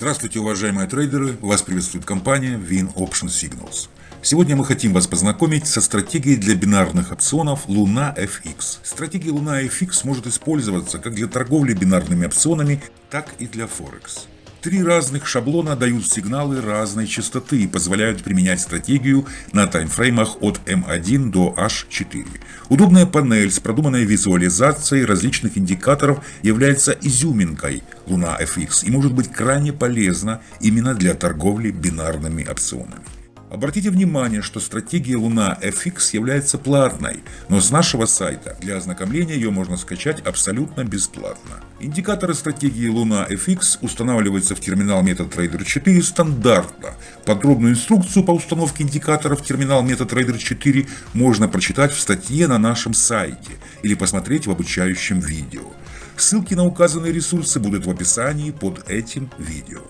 Здравствуйте, уважаемые трейдеры! Вас приветствует компания Win Option Signals. Сегодня мы хотим вас познакомить со стратегией для бинарных опционов Luna FX. Стратегия Luna FX может использоваться как для торговли бинарными опционами, так и для Форекс. Три разных шаблона дают сигналы разной частоты и позволяют применять стратегию на таймфреймах от M1 до H4. Удобная панель с продуманной визуализацией различных индикаторов является изюминкой Luna FX и может быть крайне полезна именно для торговли бинарными опционами. Обратите внимание, что стратегия Луна FX является платной, но с нашего сайта для ознакомления ее можно скачать абсолютно бесплатно. Индикаторы стратегии Луна FX устанавливаются в терминал MetaTrader 4 стандартно. Подробную инструкцию по установке индикаторов в терминал MetaTrader 4 можно прочитать в статье на нашем сайте или посмотреть в обучающем видео. Ссылки на указанные ресурсы будут в описании под этим видео.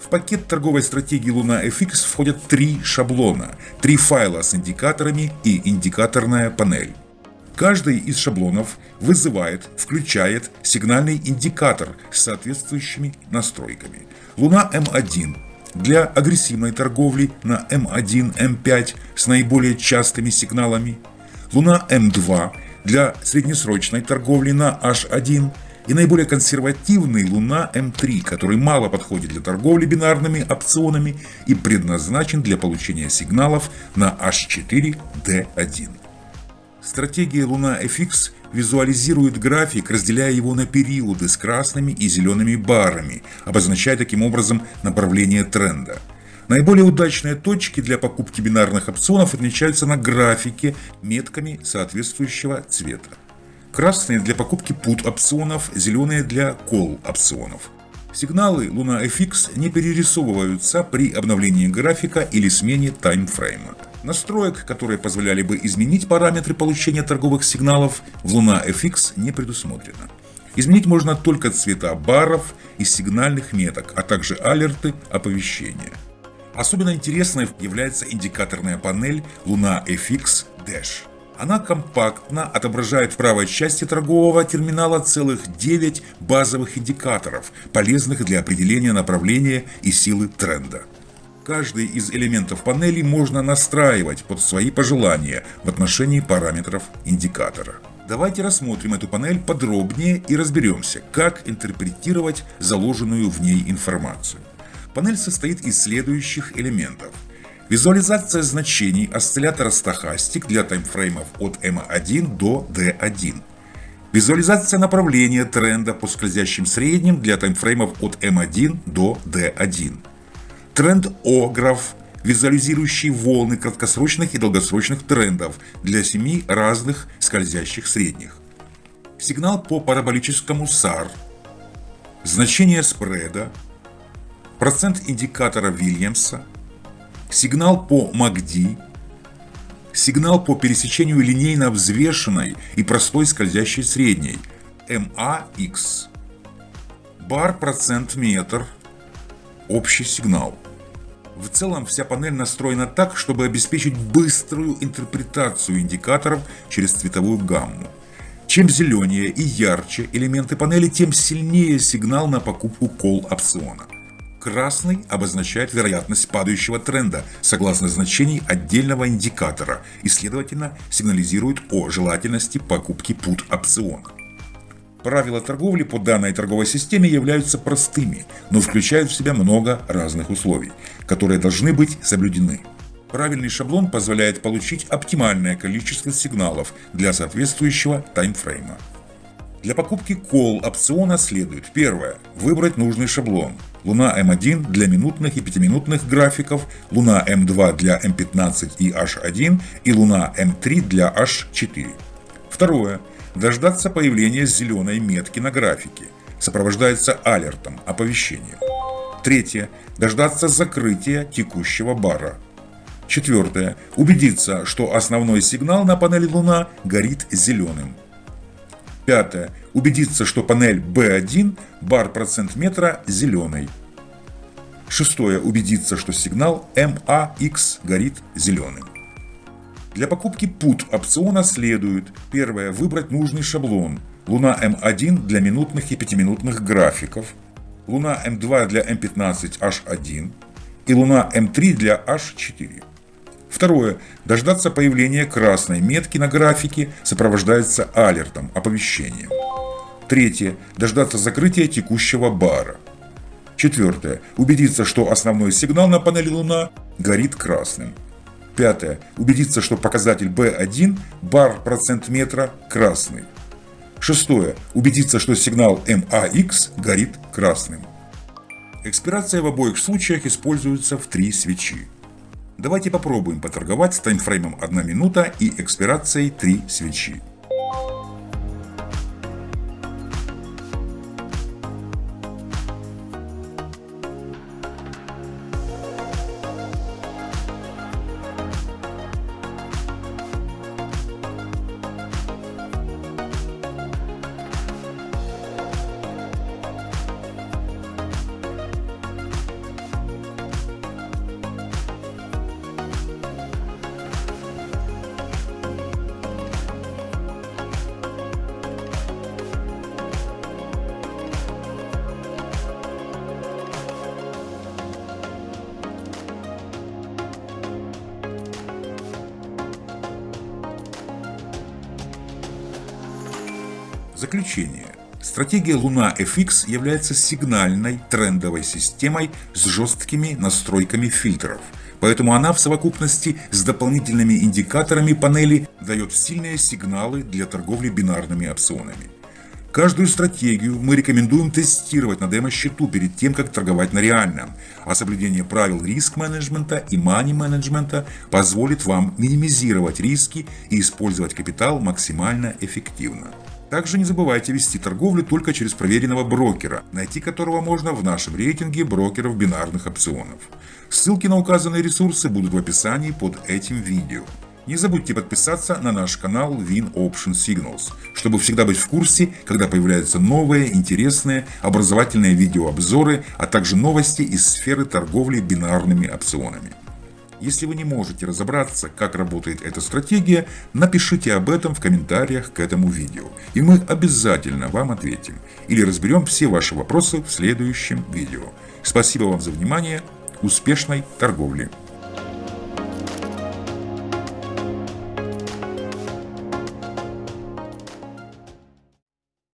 В пакет торговой стратегии Luna FX входят три шаблона, три файла с индикаторами и индикаторная панель. Каждый из шаблонов вызывает, включает сигнальный индикатор с соответствующими настройками. Луна М1 для агрессивной торговли на М1, М5 с наиболее частыми сигналами. Луна М2 для среднесрочной торговли на H1 и наиболее консервативный Луна М3, который мало подходит для торговли бинарными опционами и предназначен для получения сигналов на H4D1. Стратегия Луна FX визуализирует график, разделяя его на периоды с красными и зелеными барами, обозначая таким образом направление тренда. Наиболее удачные точки для покупки бинарных опционов отмечаются на графике метками соответствующего цвета. Красные для покупки put опционов, зеленые для call опционов. Сигналы Luna FX не перерисовываются при обновлении графика или смене таймфрейма. Настроек, которые позволяли бы изменить параметры получения торговых сигналов, в Luna FX не предусмотрено. Изменить можно только цвета баров и сигнальных меток, а также алерты оповещения. Особенно интересной является индикаторная панель Luna FX Dash. Она компактно отображает в правой части торгового терминала целых 9 базовых индикаторов, полезных для определения направления и силы тренда. Каждый из элементов панели можно настраивать под свои пожелания в отношении параметров индикатора. Давайте рассмотрим эту панель подробнее и разберемся, как интерпретировать заложенную в ней информацию. Панель состоит из следующих элементов – Визуализация значений осциллятора стохастик для таймфреймов от M1 до D1. Визуализация направления тренда по скользящим средним для таймфреймов от M1 до D1. Тренд-ограф, визуализирующий волны краткосрочных и долгосрочных трендов для семи разных скользящих средних. Сигнал по параболическому SAR. Значение спреда. Процент индикатора Вильямса сигнал по МАГДИ, сигнал по пересечению линейно взвешенной и простой скользящей средней МАХ, бар процент метр, общий сигнал. В целом вся панель настроена так, чтобы обеспечить быструю интерпретацию индикаторов через цветовую гамму. Чем зеленее и ярче элементы панели, тем сильнее сигнал на покупку кол опциона. Красный обозначает вероятность падающего тренда согласно значений отдельного индикатора и, следовательно, сигнализирует о желательности покупки put опциона. Правила торговли по данной торговой системе являются простыми, но включают в себя много разных условий, которые должны быть соблюдены. Правильный шаблон позволяет получить оптимальное количество сигналов для соответствующего таймфрейма. Для покупки call опциона следует первое – выбрать нужный шаблон. Луна М1 для минутных и пятиминутных графиков, Луна М2 для М15 и H1 и Луна М3 для H4. Второе – дождаться появления зеленой метки на графике. Сопровождается алертом, оповещением. Третье – дождаться закрытия текущего бара. Четвертое – убедиться, что основной сигнал на панели Луна горит зеленым. Пятое. Убедиться, что панель B1 бар процент метра зеленый. Шестое. Убедиться, что сигнал MAX горит зеленым. Для покупки PUT опциона следует первое. Выбрать нужный шаблон. Луна М1 для минутных и пятиминутных графиков. Луна М2 для М15H1 и Луна М3 для H4. Второе. Дождаться появления красной метки на графике сопровождается алертом, оповещением. Третье. Дождаться закрытия текущего бара. Четвертое. Убедиться, что основной сигнал на панели Луна горит красным. Пятое. Убедиться, что показатель B1, бар процент метра, красный. Шестое. Убедиться, что сигнал MAX горит красным. Экспирация в обоих случаях используется в три свечи. Давайте попробуем поторговать с таймфреймом 1 минута и экспирацией 3 свечи. Заключение. Стратегия Луна FX является сигнальной трендовой системой с жесткими настройками фильтров, поэтому она в совокупности с дополнительными индикаторами панели дает сильные сигналы для торговли бинарными опционами. Каждую стратегию мы рекомендуем тестировать на демо-счету перед тем, как торговать на реальном, а соблюдение правил риск-менеджмента и мани-менеджмента позволит вам минимизировать риски и использовать капитал максимально эффективно. Также не забывайте вести торговлю только через проверенного брокера, найти которого можно в нашем рейтинге брокеров бинарных опционов. Ссылки на указанные ресурсы будут в описании под этим видео. Не забудьте подписаться на наш канал Win Option Signals, чтобы всегда быть в курсе, когда появляются новые, интересные, образовательные видеообзоры, а также новости из сферы торговли бинарными опционами. Если вы не можете разобраться, как работает эта стратегия, напишите об этом в комментариях к этому видео, и мы обязательно вам ответим или разберем все ваши вопросы в следующем видео. Спасибо вам за внимание, успешной торговли!